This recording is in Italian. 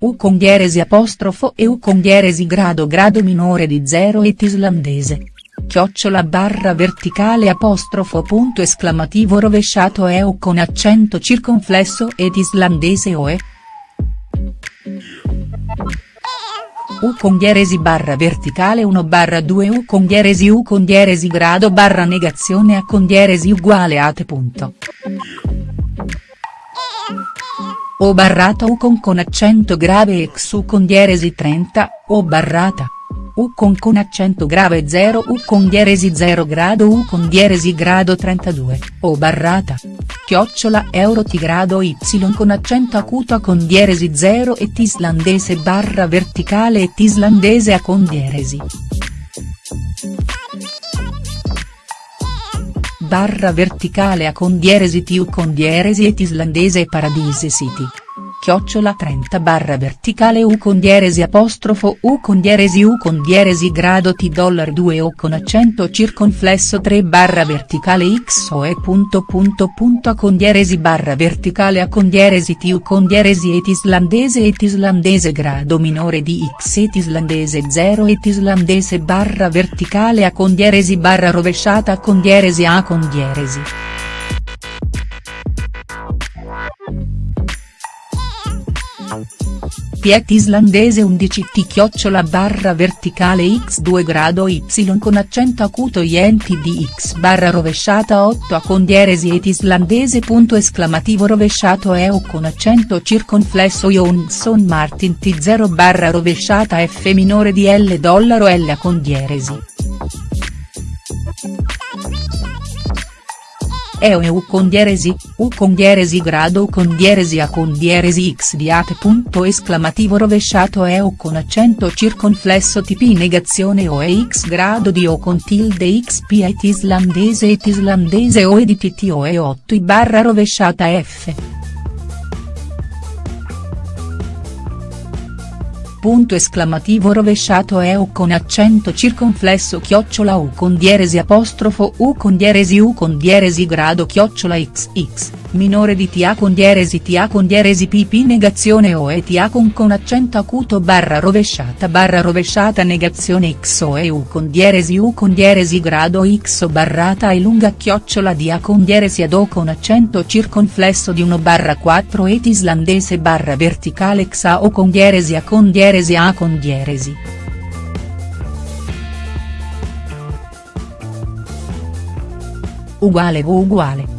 U con dieresi apostrofo e U con dieresi grado grado minore di 0 et islandese. Chiocciola barra verticale apostrofo punto esclamativo rovesciato e U con accento circonflesso ed islandese o e. U con dieresi barra verticale 1 barra 2 U con dieresi U con dieresi grado barra negazione A con dieresi uguale a te punto. O barrata U con con accento grave ex U con dieresi 30, O barrata. U con con accento grave 0 U con dieresi 0 grado U con dieresi grado 32, O barrata. Chiocciola euro ti grado Y con accento acuto A con dieresi 0 et islandese barra verticale et islandese A con dieresi. Barra verticale a con dieresi tiu con et islandese paradise city chiocciola 30 barra verticale u con dieresi apostrofo u con dieresi u con dieresi grado t dollar 2 o con accento circonflesso 3 barra verticale x o e punto punto punto a con dieresi barra verticale a con dieresi t u con dieresi et islandese et islandese grado minore di x et islandese 0 et islandese barra verticale a con dieresi barra rovesciata con dieresi a con dieresi. Piet islandese 11 t chiocciola barra verticale x2 grado y con accento acuto ienti di x barra rovesciata 8 a con dieresi et islandese punto esclamativo rovesciato e o con accento circonflesso Johnson Martin t0 barra rovesciata f minore di l dollaro l a con dieresi. E U con dieresi, U con dieresi grado U con dieresi A con dieresi X di ate punto esclamativo rovesciato E o con accento circonflesso tp negazione O e X grado di O con tilde XP et islandese et islandese O e di tt O e 8 i barra rovesciata F. punto esclamativo rovesciato e U con accento circonflesso chiocciola U con dieresi apostrofo U con dieresi U con dieresi grado chiocciola XX minore di TA con dieresi TA con dieresi pp negazione o e TA con con accento acuto barra rovesciata barra rovesciata negazione x o e u con dieresi u con dieresi grado x barrata e lunga chiocciola di a con dieresi ad o con accento circonflesso di 1 barra 4 et islandese barra verticale x a o con dieresi a con dieresi a con dieresi. uguale o uguale